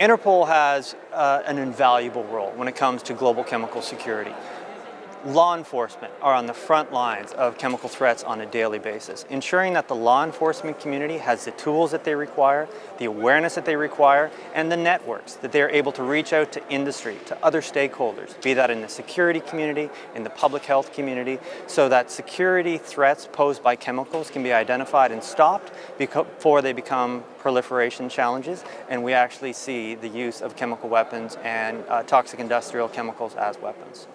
Interpol has uh, an invaluable role when it comes to global chemical security law enforcement are on the front lines of chemical threats on a daily basis, ensuring that the law enforcement community has the tools that they require, the awareness that they require, and the networks that they're able to reach out to industry, to other stakeholders, be that in the security community, in the public health community, so that security threats posed by chemicals can be identified and stopped before they become proliferation challenges, and we actually see the use of chemical weapons and uh, toxic industrial chemicals as weapons.